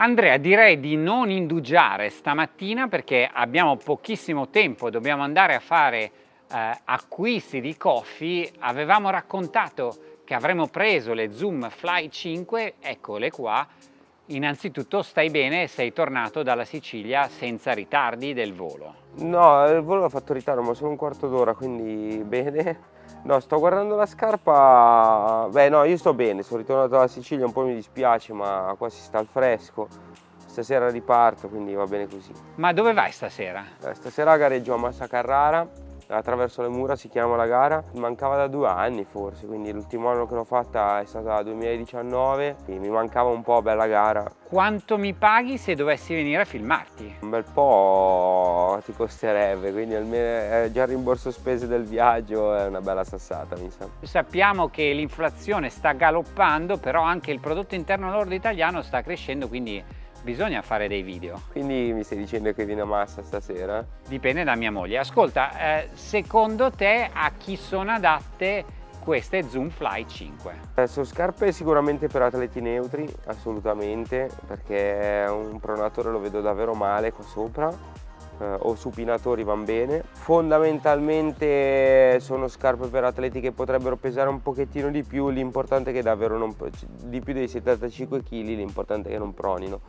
Andrea, direi di non indugiare stamattina perché abbiamo pochissimo tempo, dobbiamo andare a fare eh, acquisti di coffee. Avevamo raccontato che avremmo preso le Zoom Fly 5, eccole qua. Innanzitutto stai bene, sei tornato dalla Sicilia senza ritardi del volo? No, il volo ha fatto ritardo, ma solo un quarto d'ora, quindi bene. No, sto guardando la scarpa, beh no, io sto bene, sono ritornato dalla Sicilia, un po' mi dispiace, ma qua si sta al fresco. Stasera riparto, quindi va bene così. Ma dove vai stasera? Eh, stasera gareggio a Massa Carrara, attraverso le mura si chiama la gara. Mancava da due anni forse quindi l'ultimo anno che l'ho fatta è stato 2019 e mi mancava un po' bella gara. Quanto mi paghi se dovessi venire a filmarti? un bel po' ti costerebbe quindi almeno eh, già il rimborso spese del viaggio è una bella sassata mi sa. Sappiamo che l'inflazione sta galoppando però anche il prodotto interno lordo italiano sta crescendo quindi bisogna fare dei video. Quindi mi stai dicendo che viene a massa stasera? Dipende da mia moglie. Ascolta, eh, secondo te a chi sono adatte queste Zoom Fly 5? Eh, sono scarpe sicuramente per atleti neutri, assolutamente, perché un pronatore lo vedo davvero male qua sopra eh, o supinatori van bene. Fondamentalmente sono scarpe per atleti che potrebbero pesare un pochettino di più, l'importante è che davvero non, di più dei 75 kg, l'importante è che non pronino.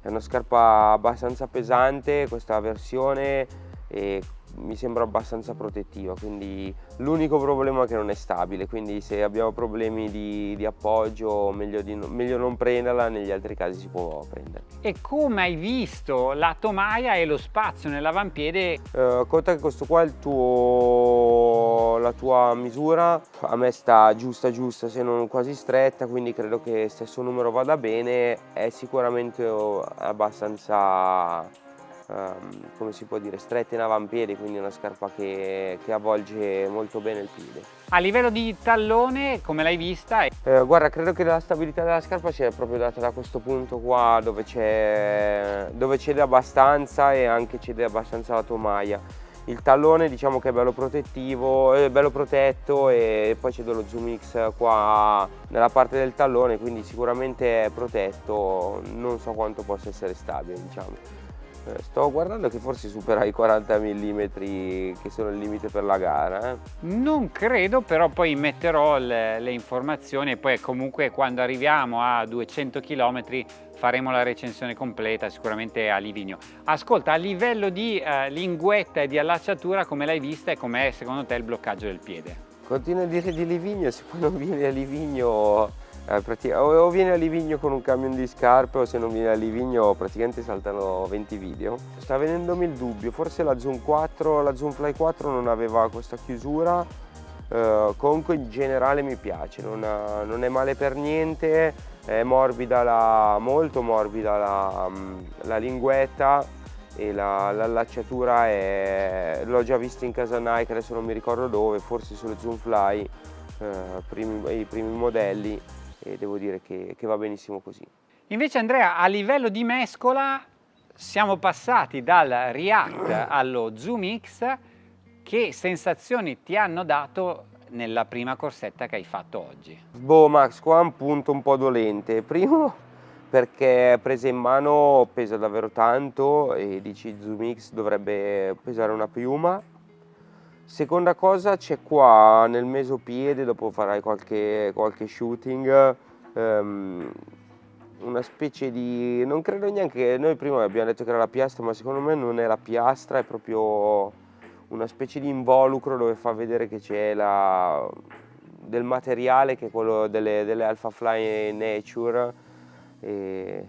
È una scarpa abbastanza pesante questa versione e mi sembra abbastanza protettiva quindi l'unico problema è che non è stabile quindi se abbiamo problemi di, di appoggio meglio, di, meglio, non prenderla negli altri casi si può prendere. E come hai visto la tomaia e lo spazio nell'avampiede? Uh, conta che questo qua è il tuo la tua misura a me sta giusta giusta se non quasi stretta quindi credo che stesso numero vada bene è sicuramente abbastanza um, come si può dire, stretta in avampiede, quindi una scarpa che, che, avvolge molto bene il piede. A livello di tallone, come l'hai vista? Eh, guarda, credo che la stabilità della scarpa sia proprio data da questo punto qua, dove, dove cede abbastanza e anche cede abbastanza la tomaia. Il tallone diciamo che è bello protettivo, è bello protetto e poi c'è dello Zoom X qua nella parte del tallone, quindi sicuramente è protetto, non so quanto possa essere stabile diciamo. Eh, sto guardando che forse supera i 40 mm che sono il limite per la gara. Eh? Non credo, però poi metterò le, le, informazioni e poi comunque quando arriviamo a 200 km faremo la recensione completa sicuramente a Livigno. Ascolta, a livello di eh, linguetta e di allacciatura come l'hai vista e com'è secondo te il bloccaggio del piede? Continuo a dire di Livigno, se poi non vieni a Livigno o viene a Livigno con un camion di scarpe o se non viene a Livigno praticamente saltano 20 video. Sta venendomi il dubbio, forse la Zoom 4, la Zoom Fly 4 non aveva questa chiusura, eh, comunque in generale mi piace, non, non, è male per niente, è morbida la, molto morbida la, mm, la linguetta e l'allacciatura la, l'ho già vista in casa Nike, adesso non mi ricordo dove, forse sulle Zoom Fly, eh, primi, i primi modelli e devo dire che, che va benissimo così. Invece Andrea, a livello di mescola siamo passati dal React allo Zoom X, che sensazioni ti hanno dato nella prima corsetta che hai fatto oggi? Boh Max, qua un punto un po' dolente. Primo perché presa in mano pesa davvero tanto e dici Zoom X dovrebbe pesare una piuma Seconda cosa c'è qua nel mesopiede, dopo farai qualche, qualche shooting, um, una specie di... non credo neanche, noi prima abbiamo detto che era la piastra, ma secondo me non è la piastra, è proprio una specie di involucro dove fa vedere che c'è la... del materiale che è quello delle, delle Alpha Fly Nature. E...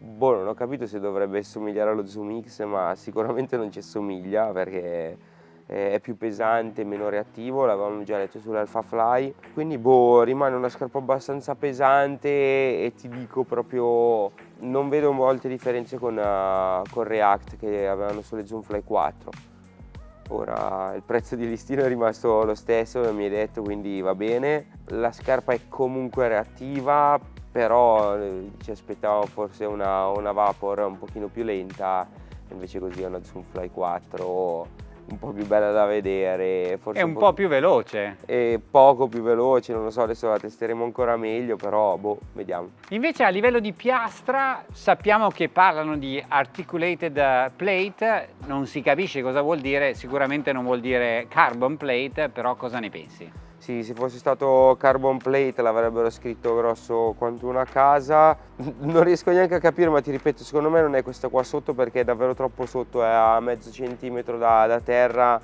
Boh, non ho capito se dovrebbe somigliare allo Zoom X, ma sicuramente non ci assomiglia perché è più pesante, meno reattivo, l'avevamo già detto sull'Alpha Fly, quindi boh, rimane una scarpa abbastanza pesante e ti dico proprio non vedo molte differenze con, uh, con React che avevano sulle Zoom Fly 4. Ora il prezzo di listino è rimasto lo stesso, mi hai detto, quindi va bene. La scarpa è comunque reattiva, però eh, ci aspettavo forse una, una Vapor un pochino più lenta, invece così è una Zoom Fly 4 un po' più bella da vedere. Forse è un, un po', po' più veloce. E poco più veloce, non lo so, adesso la testeremo ancora meglio, però boh, vediamo. Invece a livello di piastra sappiamo che parlano di articulated uh, plate, non si capisce cosa vuol dire, sicuramente non vuol dire carbon plate, però cosa ne pensi? Sì, se fosse stato carbon plate l'avrebbero scritto grosso quanto una casa. Non riesco neanche a capire, ma ti ripeto, secondo me non è questa qua sotto perché è davvero troppo sotto, è a mezzo centimetro da, da terra.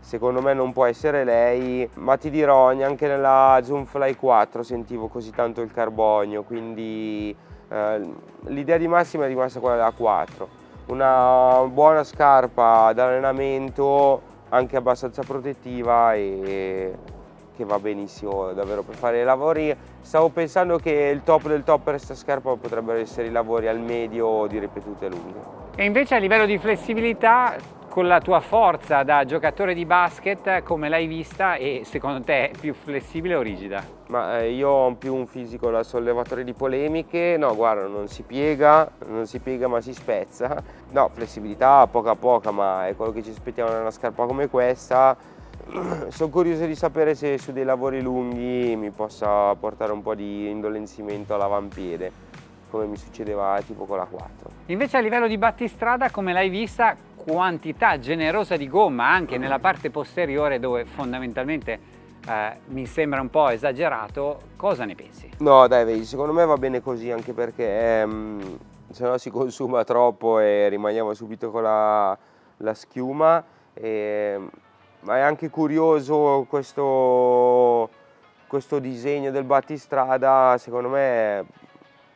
Secondo me non può essere lei, ma ti dirò, neanche nella Zoomfly 4 sentivo così tanto il carbonio, quindi eh, l'idea di massima è rimasta quella della 4. Una buona scarpa d'allenamento, anche abbastanza protettiva e che va benissimo davvero per fare i lavori. Stavo pensando che il top del top per questa scarpa potrebbero essere i lavori al medio di ripetute lunghe. E invece a livello di flessibilità, con la tua forza da giocatore di basket, come l'hai vista e secondo te è più flessibile o rigida? Ma eh, io ho più un fisico da sollevatore di polemiche, no guarda non si piega, non si piega ma si spezza. No, flessibilità poca poca ma è quello che ci aspettiamo da una scarpa come questa sono curioso di sapere se su dei lavori lunghi mi possa portare un po' di indolenzimento all'avampiede come mi succedeva tipo con la 4. Invece a livello di battistrada come l'hai vista quantità generosa di gomma anche nella parte posteriore dove fondamentalmente eh, mi sembra un po' esagerato, cosa ne pensi? No dai vedi, secondo me va bene così anche perché ehm, se no si consuma troppo e rimaniamo subito con la, la schiuma e ma è anche curioso questo, questo disegno del battistrada, secondo me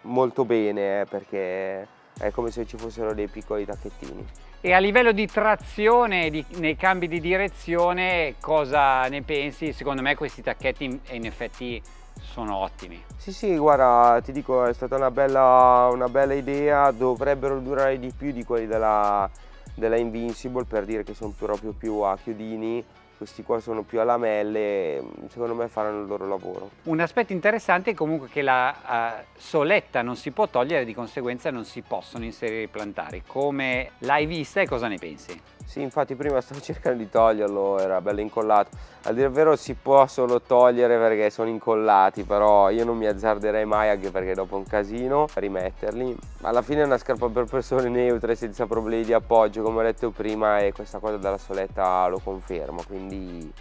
molto bene, eh, perché è come se ci fossero dei piccoli tacchettini. E a livello di trazione, di, nei cambi di direzione, cosa ne pensi? Secondo me questi tacchetti in, in effetti sono ottimi. Sì, sì, guarda, ti dico, è stata una bella, una bella idea, dovrebbero durare di più di quelli della, della Invincible per dire che sono proprio più a chiodini questi qua sono più a lamelle, secondo me faranno il loro lavoro. Un aspetto interessante è comunque che la uh, soletta non si può togliere, di conseguenza non si possono inserire i plantari. Come l'hai vista e cosa ne pensi? Sì, infatti prima stavo cercando di toglierlo, era bello incollato. A dire il vero si può solo togliere perché sono incollati, però io non mi azzarderei mai anche perché dopo è un casino rimetterli. Alla fine è una scarpa per persone neutre senza problemi di appoggio, come ho detto prima, e questa cosa della soletta lo conferma, quindi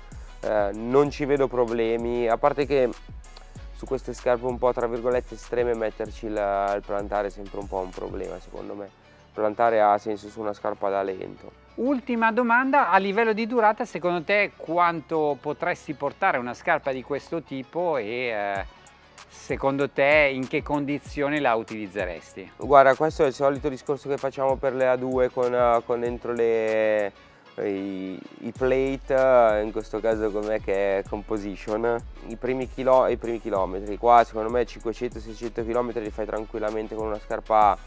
eh, non ci vedo problemi, a parte che su queste scarpe un po' tra virgolette estreme metterci il plantare è sempre un po' un problema secondo me. Plantare ha senso su una scarpa da lento. Ultima domanda, a livello di durata secondo te quanto potresti portare una scarpa di questo tipo e eh, secondo te in che condizioni la utilizzeresti? Guarda questo è il solito discorso che facciamo per le A2 con, con dentro le, i, i, plate, in questo caso com'è che è composition, I primi, chilo, i primi chilometri, qua secondo me 500-600 km li fai tranquillamente con una scarpa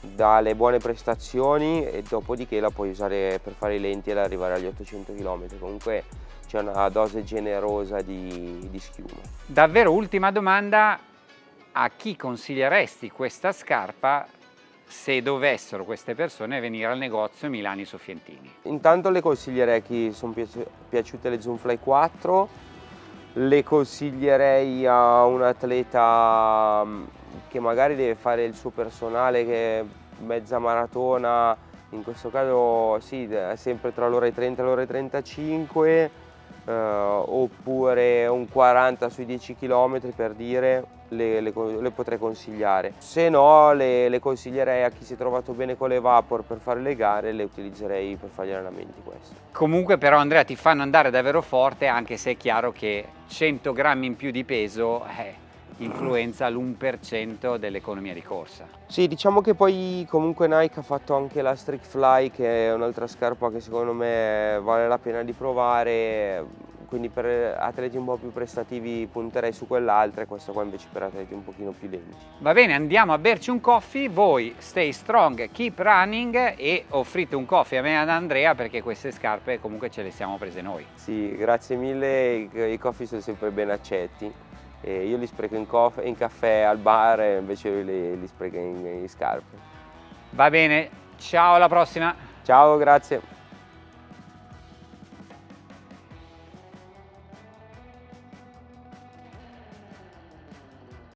dalle buone prestazioni e dopodiché la puoi usare per fare i lenti ed arrivare agli 800 km comunque c'è una dose generosa di, di schiuma davvero ultima domanda a chi consiglieresti questa scarpa se dovessero queste persone venire al negozio Milani Soffientini? Intanto le consiglierei a chi sono piaciute le Zoomfly 4, le consiglierei a un atleta che magari deve fare il suo personale che mezza maratona, in questo caso sì, è sempre tra l'ora e 30 e l'ora e 35, eh, oppure un 40 sui 10 km per dire, le, le, le potrei consigliare. Se no le, le, consiglierei a chi si è trovato bene con le Vapor per fare le gare, le utilizzerei per fare gli allenamenti queste. Comunque però Andrea ti fanno andare davvero forte anche se è chiaro che 100 grammi in più di peso... Eh, influenza l'1% dell'economia di corsa. Sì, diciamo che poi comunque Nike ha fatto anche la Streak Fly che è un'altra scarpa che secondo me vale la pena di provare, quindi per atleti un po' più prestativi punterei su quell'altra e questa qua invece per atleti un pochino più lenti. Va bene, andiamo a berci un coffee, voi stay strong, keep running e offrite un coffee a me e ad Andrea perché queste scarpe comunque ce le siamo prese noi. Sì, grazie mille, i, i coffee sono sempre ben accetti. E io li spreco in, in, caffè al bar e invece lui li, li spreca in, in scarpe. Va bene, ciao alla prossima! Ciao, grazie!